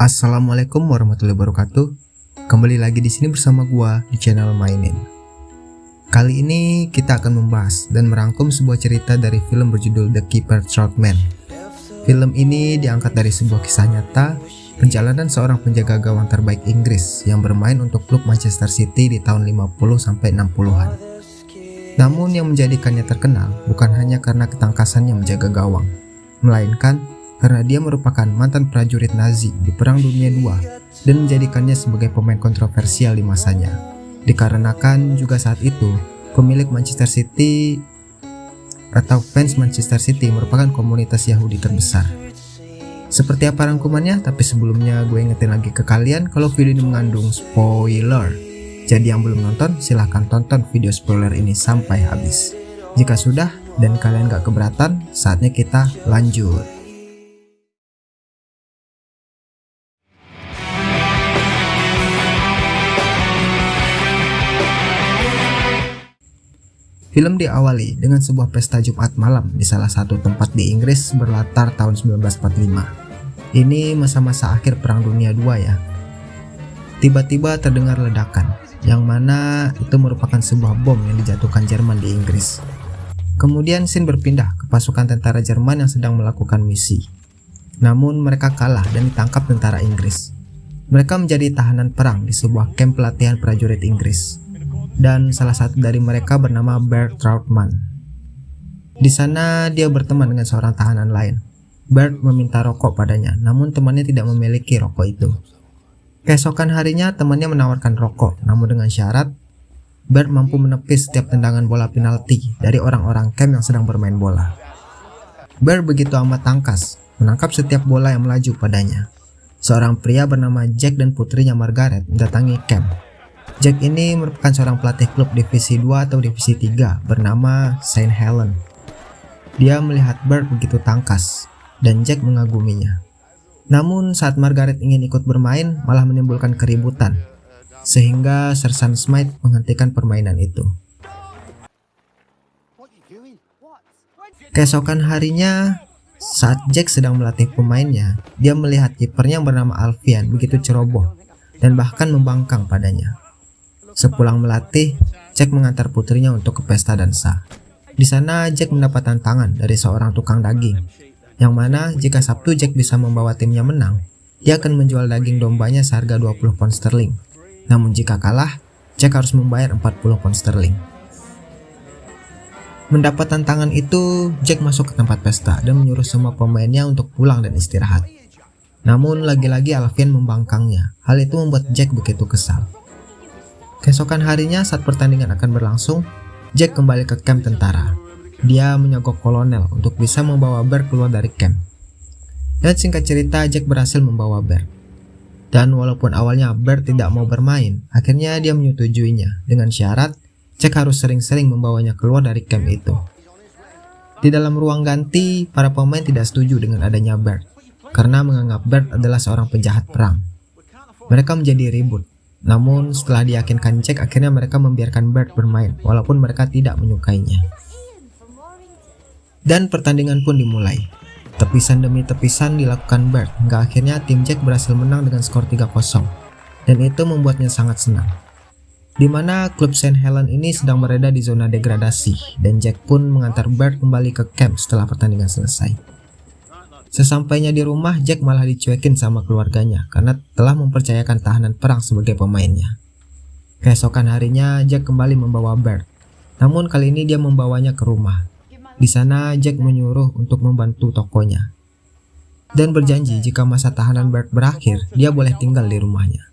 Assalamualaikum warahmatullahi wabarakatuh. Kembali lagi di sini bersama gua di channel Mainin. Kali ini kita akan membahas dan merangkum sebuah cerita dari film berjudul The Keeper Troutman. Film ini diangkat dari sebuah kisah nyata perjalanan seorang penjaga gawang terbaik Inggris yang bermain untuk klub Manchester City di tahun 50 sampai 60-an. Namun yang menjadikannya terkenal bukan hanya karena ketangkasannya menjaga gawang, melainkan karena dia merupakan mantan prajurit Nazi di Perang Dunia II dan menjadikannya sebagai pemain kontroversial di masanya. Dikarenakan juga saat itu, pemilik Manchester City atau fans Manchester City merupakan komunitas Yahudi terbesar. Seperti apa rangkumannya? Tapi sebelumnya gue ingetin lagi ke kalian kalau video ini mengandung spoiler. Jadi yang belum nonton silahkan tonton video spoiler ini sampai habis. Jika sudah dan kalian gak keberatan, saatnya kita lanjut. Film diawali dengan sebuah pesta Jumat malam di salah satu tempat di Inggris berlatar tahun 1945. Ini masa-masa akhir Perang Dunia II ya. Tiba-tiba terdengar ledakan, yang mana itu merupakan sebuah bom yang dijatuhkan Jerman di Inggris. Kemudian scene berpindah ke pasukan tentara Jerman yang sedang melakukan misi. Namun mereka kalah dan ditangkap tentara Inggris. Mereka menjadi tahanan perang di sebuah kamp pelatihan prajurit Inggris dan salah satu dari mereka bernama Bert Troutman. Di sana dia berteman dengan seorang tahanan lain. Bert meminta rokok padanya, namun temannya tidak memiliki rokok itu. Keesokan harinya temannya menawarkan rokok, namun dengan syarat Bert mampu menepis setiap tendangan bola penalti dari orang-orang camp yang sedang bermain bola. Bert begitu amat tangkas, menangkap setiap bola yang melaju padanya. Seorang pria bernama Jack dan putrinya Margaret mendatangi camp Jack ini merupakan seorang pelatih klub divisi 2 atau divisi 3 bernama Saint Helen. Dia melihat Bert begitu tangkas dan Jack mengaguminya. Namun saat Margaret ingin ikut bermain malah menimbulkan keributan sehingga Sersan Smith menghentikan permainan itu. Keesokan harinya saat Jack sedang melatih pemainnya, dia melihat kipernya yang bernama Alfian begitu ceroboh dan bahkan membangkang padanya. Sepulang melatih, Jack mengantar putrinya untuk ke pesta dansa. Di sana Jack mendapat tantangan dari seorang tukang daging, yang mana jika Sabtu Jack bisa membawa timnya menang, dia akan menjual daging dombanya seharga 20 pound sterling. Namun jika kalah, Jack harus membayar 40 pound sterling. Mendapat tantangan itu, Jack masuk ke tempat pesta dan menyuruh semua pemainnya untuk pulang dan istirahat. Namun lagi-lagi Alvin membangkangnya. Hal itu membuat Jack begitu kesal. Keesokan harinya saat pertandingan akan berlangsung, Jack kembali ke camp tentara. Dia menyogok kolonel untuk bisa membawa Bear keluar dari camp. Dan singkat cerita Jack berhasil membawa Bear. Dan walaupun awalnya Bear tidak mau bermain, akhirnya dia menyetujuinya dengan syarat Jack harus sering-sering membawanya keluar dari camp itu. Di dalam ruang ganti, para pemain tidak setuju dengan adanya Bert karena menganggap Bert adalah seorang penjahat perang. Mereka menjadi ribut namun setelah diyakinkan Jack akhirnya mereka membiarkan Bert bermain walaupun mereka tidak menyukainya. Dan pertandingan pun dimulai. Tepisan demi tepisan dilakukan Bert hingga akhirnya tim Jack berhasil menang dengan skor 3-0 dan itu membuatnya sangat senang. Di mana klub Saint Helen ini sedang berada di zona degradasi dan Jack pun mengantar Bert kembali ke camp setelah pertandingan selesai. Sesampainya di rumah, Jack malah dicuekin sama keluarganya karena telah mempercayakan tahanan perang sebagai pemainnya. Keesokan harinya, Jack kembali membawa Bert. Namun kali ini dia membawanya ke rumah. Di sana, Jack menyuruh untuk membantu tokonya. Dan berjanji jika masa tahanan Bert berakhir, dia boleh tinggal di rumahnya.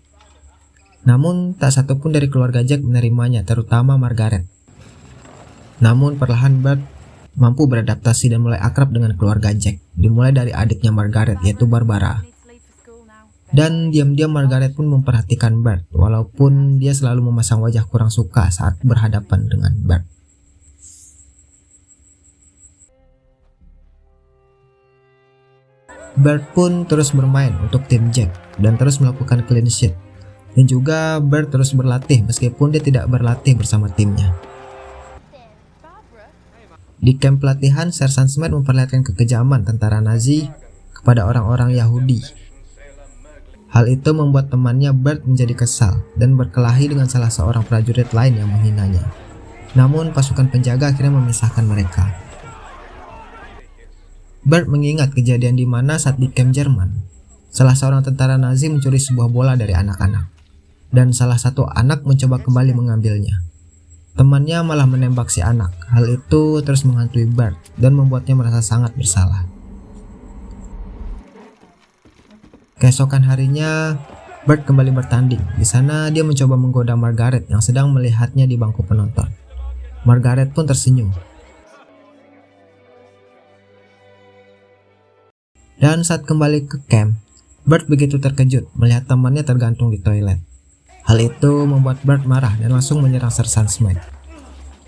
Namun, tak satupun dari keluarga Jack menerimanya, terutama Margaret. Namun perlahan Bert mampu beradaptasi dan mulai akrab dengan keluarga Jack, dimulai dari adiknya Margaret yaitu Barbara. Dan diam-diam Margaret pun memperhatikan Bert, walaupun dia selalu memasang wajah kurang suka saat berhadapan dengan Bert. Bert pun terus bermain untuk tim Jack dan terus melakukan clean sheet. Dan juga Bert terus berlatih meskipun dia tidak berlatih bersama timnya. Di kamp pelatihan, Sersan Smith memperlihatkan kekejaman tentara Nazi kepada orang-orang Yahudi. Hal itu membuat temannya Bert menjadi kesal dan berkelahi dengan salah seorang prajurit lain yang menghinanya. Namun pasukan penjaga akhirnya memisahkan mereka. Bert mengingat kejadian di mana saat di camp Jerman, salah seorang tentara Nazi mencuri sebuah bola dari anak-anak, dan salah satu anak mencoba kembali mengambilnya. Temannya malah menembak si anak. Hal itu terus menghantui Bert dan membuatnya merasa sangat bersalah. Keesokan harinya, Bert kembali bertanding. Di sana dia mencoba menggoda Margaret yang sedang melihatnya di bangku penonton. Margaret pun tersenyum. Dan saat kembali ke camp, Bert begitu terkejut melihat temannya tergantung di toilet. Hal itu membuat Bert marah dan langsung menyerang Sersan Smith.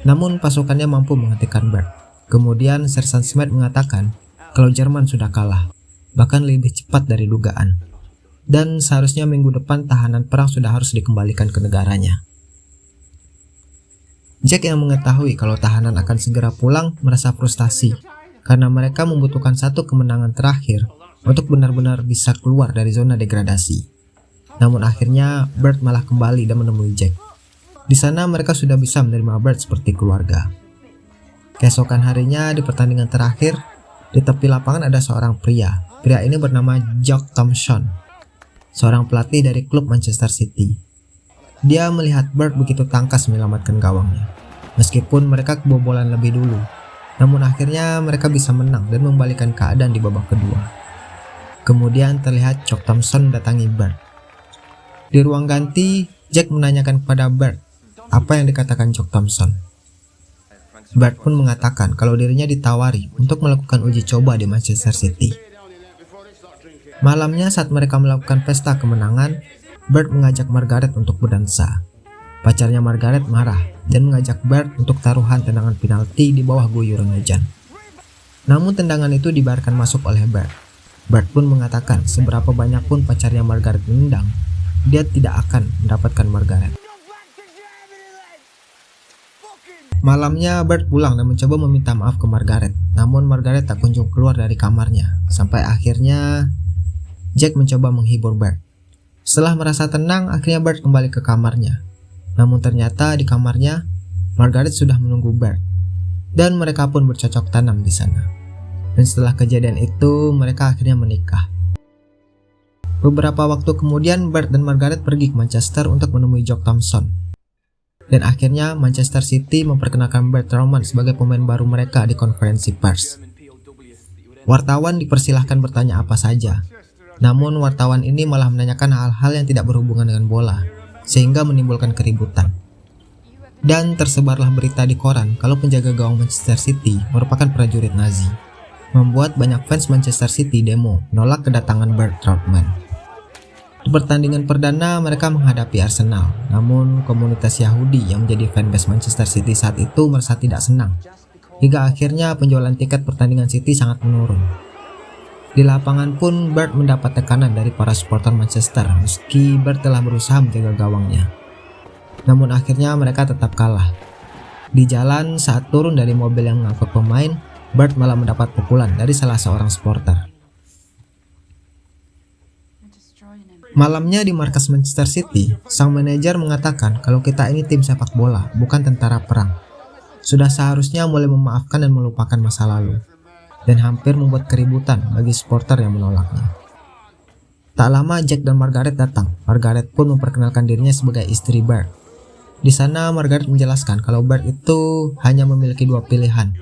Namun pasukannya mampu menghentikan Bert. Kemudian Sersan Smith mengatakan kalau Jerman sudah kalah bahkan lebih cepat dari dugaan. Dan seharusnya minggu depan tahanan perang sudah harus dikembalikan ke negaranya. Jack yang mengetahui kalau tahanan akan segera pulang merasa frustasi karena mereka membutuhkan satu kemenangan terakhir untuk benar-benar bisa keluar dari zona degradasi. Namun akhirnya Bert malah kembali dan menemui Jack. Di sana mereka sudah bisa menerima Bert seperti keluarga. Keesokan harinya di pertandingan terakhir, di tepi lapangan ada seorang pria Pria ini bernama Jock Thompson, seorang pelatih dari klub Manchester City. Dia melihat Bird begitu tangkas menyelamatkan gawangnya. Meskipun mereka kebobolan lebih dulu, namun akhirnya mereka bisa menang dan membalikan keadaan di babak kedua. Kemudian terlihat Jock Thompson datangi Bird. Di ruang ganti, Jack menanyakan kepada Bird apa yang dikatakan Jock Thompson. Bird pun mengatakan kalau dirinya ditawari untuk melakukan uji coba di Manchester City. Malamnya saat mereka melakukan pesta kemenangan, Bert mengajak Margaret untuk berdansa. Pacarnya Margaret marah dan mengajak Bert untuk taruhan tendangan penalti di bawah guyuran hujan. Namun tendangan itu dibiarkan masuk oleh Bert. Bert pun mengatakan seberapa banyak pun pacarnya Margaret menendang, dia tidak akan mendapatkan Margaret. Malamnya Bert pulang dan mencoba meminta maaf ke Margaret, namun Margaret tak kunjung keluar dari kamarnya, sampai akhirnya Jack mencoba menghibur Bert. Setelah merasa tenang, akhirnya Bert kembali ke kamarnya. Namun ternyata di kamarnya, Margaret sudah menunggu Bert. Dan mereka pun bercocok tanam di sana. Dan setelah kejadian itu, mereka akhirnya menikah. Beberapa waktu kemudian, Bert dan Margaret pergi ke Manchester untuk menemui Jock Thompson. Dan akhirnya Manchester City memperkenalkan Bert Roman sebagai pemain baru mereka di konferensi pers. Wartawan dipersilahkan bertanya apa saja, namun wartawan ini malah menanyakan hal-hal yang tidak berhubungan dengan bola, sehingga menimbulkan keributan. Dan tersebarlah berita di koran kalau penjaga gawang Manchester City merupakan prajurit Nazi, membuat banyak fans Manchester City demo menolak kedatangan Bert Troutman. Di pertandingan perdana mereka menghadapi Arsenal, namun komunitas Yahudi yang menjadi fanbase Manchester City saat itu merasa tidak senang, hingga akhirnya penjualan tiket pertandingan City sangat menurun. Di lapangan pun Bert mendapat tekanan dari para supporter Manchester meski Bert telah berusaha menjaga gawangnya. Namun akhirnya mereka tetap kalah. Di jalan saat turun dari mobil yang mengangkut pemain, Bert malah mendapat pukulan dari salah seorang supporter. Malamnya di markas Manchester City, sang manajer mengatakan kalau kita ini tim sepak bola, bukan tentara perang. Sudah seharusnya mulai memaafkan dan melupakan masa lalu dan hampir membuat keributan bagi supporter yang menolaknya. Tak lama Jack dan Margaret datang. Margaret pun memperkenalkan dirinya sebagai istri Bert. Di sana Margaret menjelaskan kalau Bert itu hanya memiliki dua pilihan,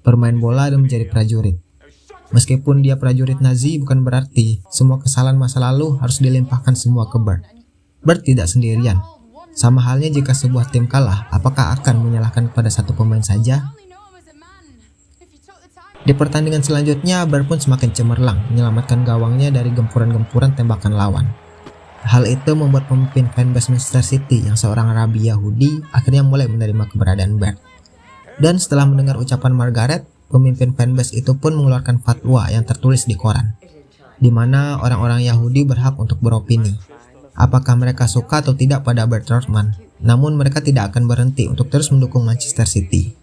bermain bola dan menjadi prajurit. Meskipun dia prajurit Nazi bukan berarti semua kesalahan masa lalu harus dilimpahkan semua ke Bert. Bert tidak sendirian. Sama halnya jika sebuah tim kalah, apakah akan menyalahkan kepada satu pemain saja? Di pertandingan selanjutnya, Bar pun semakin cemerlang menyelamatkan gawangnya dari gempuran-gempuran tembakan lawan. Hal itu membuat pemimpin fanbase Manchester City yang seorang rabi Yahudi akhirnya mulai menerima keberadaan Bert. Dan setelah mendengar ucapan Margaret, pemimpin fanbase itu pun mengeluarkan fatwa yang tertulis di koran, di mana orang-orang Yahudi berhak untuk beropini. Apakah mereka suka atau tidak pada Bert Trotman, namun mereka tidak akan berhenti untuk terus mendukung Manchester City.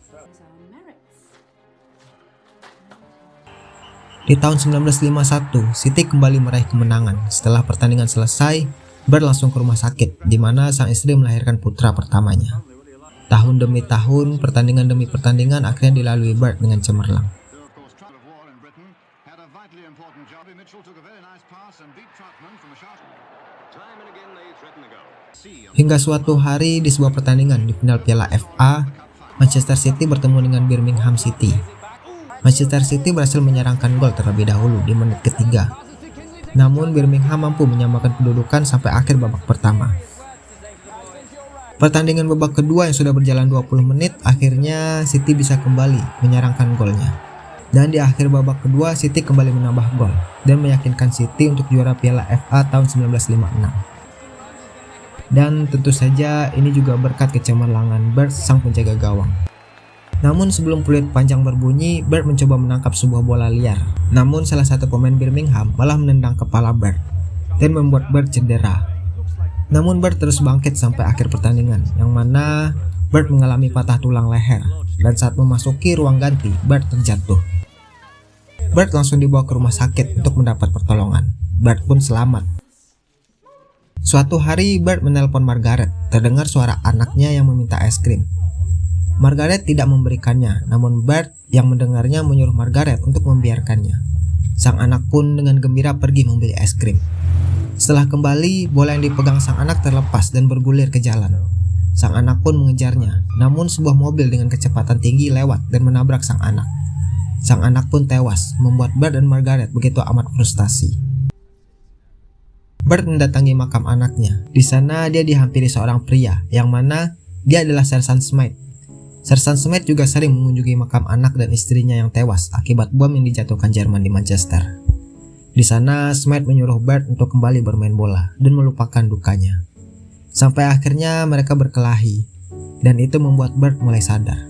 Di tahun 1951, City kembali meraih kemenangan. Setelah pertandingan selesai, Bird langsung ke rumah sakit, di mana sang istri melahirkan putra pertamanya. Tahun demi tahun, pertandingan demi pertandingan akhirnya dilalui Bird dengan cemerlang. Hingga suatu hari di sebuah pertandingan di final Piala FA, Manchester City bertemu dengan Birmingham City. Manchester City berhasil menyerangkan gol terlebih dahulu di menit ketiga. Namun Birmingham mampu menyamakan kedudukan sampai akhir babak pertama. Pertandingan babak kedua yang sudah berjalan 20 menit akhirnya City bisa kembali menyerangkan golnya. Dan di akhir babak kedua City kembali menambah gol dan meyakinkan City untuk juara Piala FA tahun 1956. Dan tentu saja ini juga berkat kecemerlangan Bird sang penjaga gawang. Namun sebelum peluit panjang berbunyi, Bird mencoba menangkap sebuah bola liar. Namun salah satu pemain Birmingham malah menendang kepala Bird dan membuat Bird cedera. Namun Bird terus bangkit sampai akhir pertandingan, yang mana Bird mengalami patah tulang leher dan saat memasuki ruang ganti, Bird terjatuh. Bird langsung dibawa ke rumah sakit untuk mendapat pertolongan. Bird pun selamat. Suatu hari Bird menelpon Margaret, terdengar suara anaknya yang meminta es krim. Margaret tidak memberikannya, namun Bert yang mendengarnya menyuruh Margaret untuk membiarkannya. Sang anak pun dengan gembira pergi membeli es krim. Setelah kembali, bola yang dipegang sang anak terlepas dan bergulir ke jalan. Sang anak pun mengejarnya, namun sebuah mobil dengan kecepatan tinggi lewat dan menabrak sang anak. Sang anak pun tewas, membuat Bert dan Margaret begitu amat frustasi. Bert mendatangi makam anaknya. Di sana dia dihampiri seorang pria, yang mana dia adalah Sersan Smith, Sersan Smith juga sering mengunjungi makam anak dan istrinya yang tewas akibat bom yang dijatuhkan Jerman di Manchester. Di sana, Smith menyuruh Bert untuk kembali bermain bola dan melupakan dukanya. Sampai akhirnya mereka berkelahi, dan itu membuat Bert mulai sadar.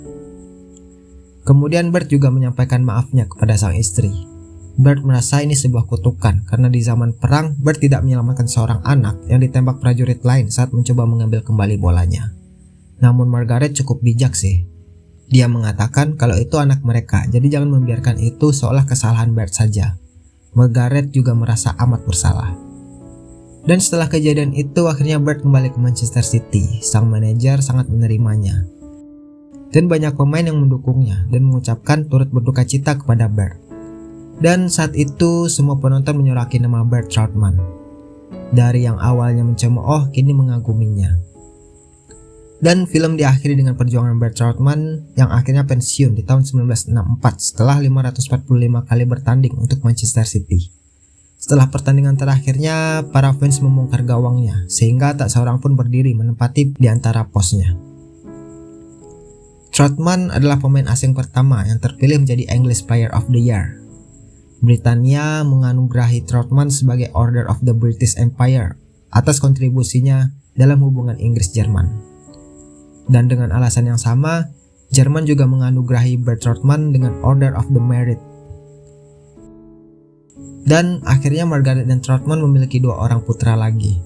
Kemudian Bert juga menyampaikan maafnya kepada sang istri. Bert merasa ini sebuah kutukan karena di zaman perang Bert tidak menyelamatkan seorang anak yang ditembak prajurit lain saat mencoba mengambil kembali bolanya. Namun Margaret cukup bijak sih. Dia mengatakan kalau itu anak mereka, jadi jangan membiarkan itu seolah kesalahan Bert saja. Margaret juga merasa amat bersalah. Dan setelah kejadian itu akhirnya Bert kembali ke Manchester City. Sang manajer sangat menerimanya. Dan banyak pemain yang mendukungnya dan mengucapkan turut berduka cita kepada Bert. Dan saat itu semua penonton menyoraki nama Bert Troutman. Dari yang awalnya mencemooh kini mengaguminya. Dan film diakhiri dengan perjuangan Bert Troutman yang akhirnya pensiun di tahun 1964 setelah 545 kali bertanding untuk Manchester City. Setelah pertandingan terakhirnya, para fans membongkar gawangnya sehingga tak seorang pun berdiri menempati di antara posnya. Troutman adalah pemain asing pertama yang terpilih menjadi English Player of the Year. Britania menganugerahi Troutman sebagai Order of the British Empire atas kontribusinya dalam hubungan Inggris-Jerman. Dan dengan alasan yang sama, Jerman juga menganugerahi Bert Trotman dengan Order of the Merit. Dan akhirnya Margaret dan Trotman memiliki dua orang putra lagi.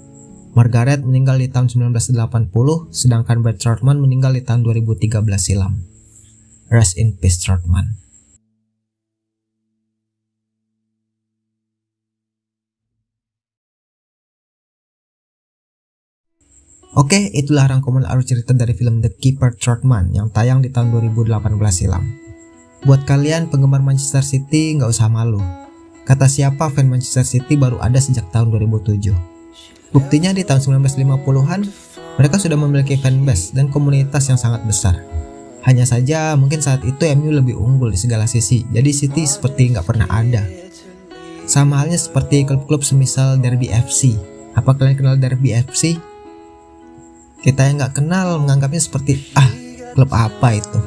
Margaret meninggal di tahun 1980, sedangkan Bert Trotman meninggal di tahun 2013 silam. Rest in peace Trotman. Oke, itulah rangkuman alur cerita dari film The Keeper Trotman yang tayang di tahun 2018 silam. Buat kalian penggemar Manchester City nggak usah malu. Kata siapa fan Manchester City baru ada sejak tahun 2007. Buktinya di tahun 1950-an, mereka sudah memiliki fanbase dan komunitas yang sangat besar. Hanya saja mungkin saat itu MU lebih unggul di segala sisi, jadi City seperti nggak pernah ada. Sama halnya seperti klub-klub semisal Derby FC. Apa kalian kenal Derby FC? Kita yang nggak kenal menganggapnya seperti ah klub apa itu.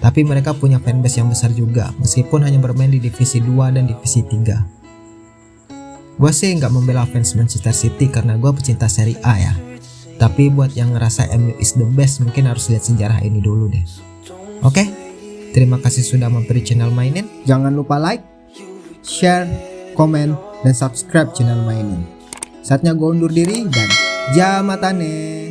Tapi mereka punya fanbase yang besar juga meskipun hanya bermain di divisi 2 dan divisi 3. Gue sih nggak membela fans Manchester City karena gue pecinta Serie A ya. Tapi buat yang ngerasa MU is the best mungkin harus lihat sejarah ini dulu deh. Oke, terima kasih sudah mampir channel Mainin. Jangan lupa like, share, komen, dan subscribe channel Mainin. Saatnya gue undur diri dan jamatane.